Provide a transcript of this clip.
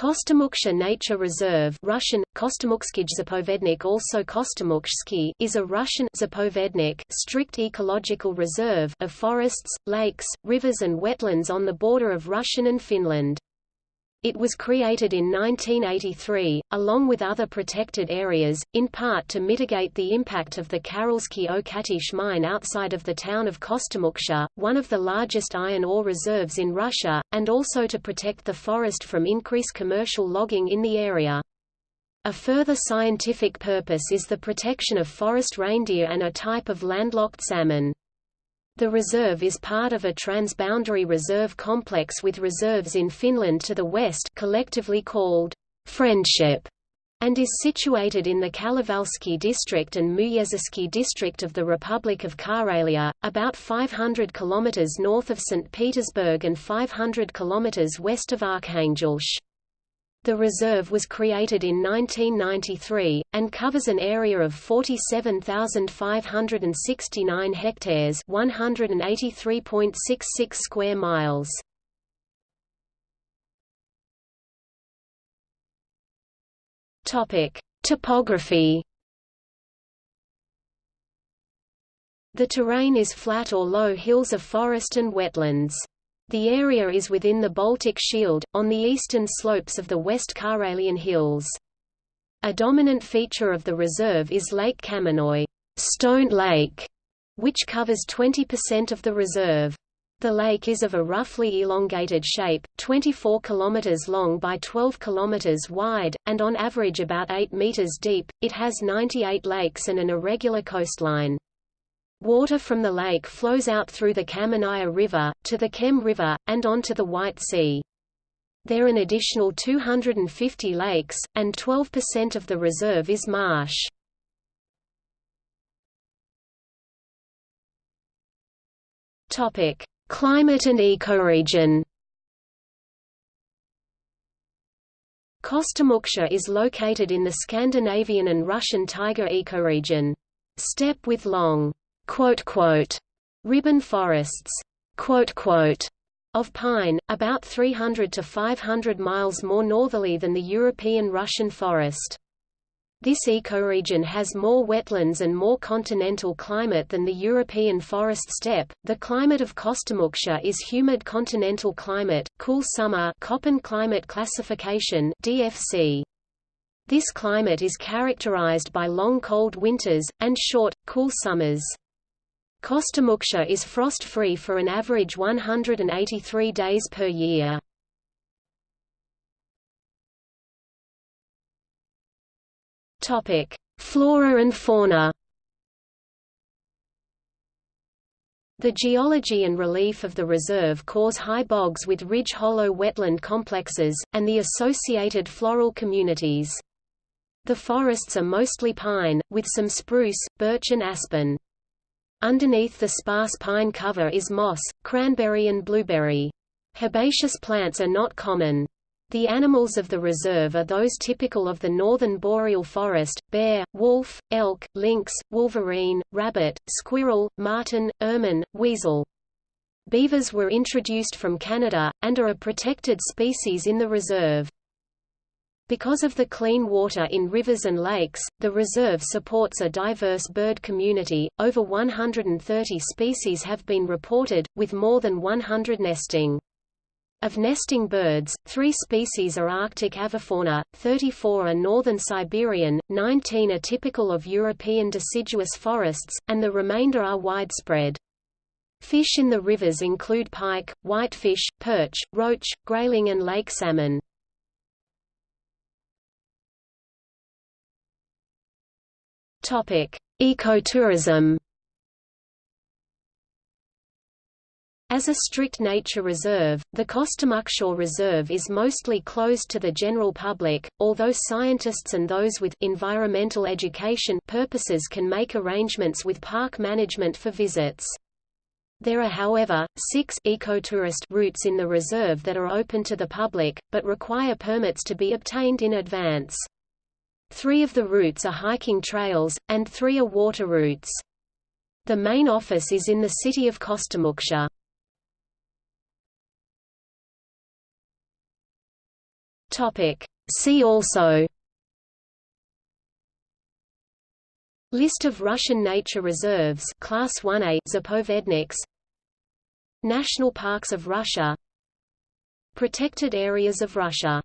Kostomuksha Nature Reserve Russian, Zapovednik also Kostomuksky is a Russian Zapovednik strict ecological reserve of forests, lakes, rivers and wetlands on the border of Russian and Finland. It was created in 1983, along with other protected areas, in part to mitigate the impact of the Karelsky Okatish mine outside of the town of Kostomuksha, one of the largest iron ore reserves in Russia, and also to protect the forest from increased commercial logging in the area. A further scientific purpose is the protection of forest reindeer and a type of landlocked salmon. The reserve is part of a transboundary reserve complex with reserves in Finland to the west collectively called Friendship and is situated in the Kalevalsky district and Muyezersky district of the Republic of Karelia, about 500 kilometers north of St. Petersburg and 500 kilometers west of Arkhangelsk. The reserve was created in 1993, and covers an area of 47,569 hectares 183.66 square miles. Topography The terrain is flat or low hills of forest and wetlands. The area is within the Baltic Shield, on the eastern slopes of the West Karelian Hills. A dominant feature of the reserve is Lake Kamenoy Stone Lake, which covers 20% of the reserve. The lake is of a roughly elongated shape, 24 km long by 12 km wide, and on average about 8 meters deep. It has 98 lakes and an irregular coastline. Water from the lake flows out through the Kamenaya River, to the Kem River, and onto the White Sea. There are an additional 250 lakes, and 12% of the reserve is marsh. Climate and ecoregion Kostomuksha is located in the Scandinavian and Russian taiga ecoregion. Steppe with long ribbon forests of pine, about 300 to 500 miles more northerly than the European Russian forest. This ecoregion has more wetlands and more continental climate than the European forest steppe. The climate of Kostomuksha is humid continental climate, cool summer Köppen climate classification (DFC). This climate is characterized by long cold winters and short, cool summers. Kostomuksha is frost-free for an average 183 days per year. Topic: Flora and fauna. The geology and relief of the reserve cause high bogs with ridge-hollow wetland complexes, and the associated floral communities. The forests are mostly pine, with some spruce, birch and aspen. Underneath the sparse pine cover is moss, cranberry and blueberry. Herbaceous plants are not common. The animals of the reserve are those typical of the northern boreal forest, bear, wolf, elk, lynx, wolverine, rabbit, squirrel, marten, ermine, weasel. Beavers were introduced from Canada, and are a protected species in the reserve. Because of the clean water in rivers and lakes, the reserve supports a diverse bird community. Over 130 species have been reported, with more than 100 nesting. Of nesting birds, three species are Arctic avifauna, 34 are northern Siberian, 19 are typical of European deciduous forests, and the remainder are widespread. Fish in the rivers include pike, whitefish, perch, roach, grayling and lake salmon. Topic: Ecotourism. As a strict nature reserve, the Kostomuksha Reserve is mostly closed to the general public, although scientists and those with environmental education purposes can make arrangements with park management for visits. There are however, six ecotourist routes in the reserve that are open to the public, but require permits to be obtained in advance. Three of the routes are hiking trails, and three are water routes. The main office is in the city of Kostomuksha. See also List of Russian nature reserves Class 1A Zapovedniks National parks of Russia Protected areas of Russia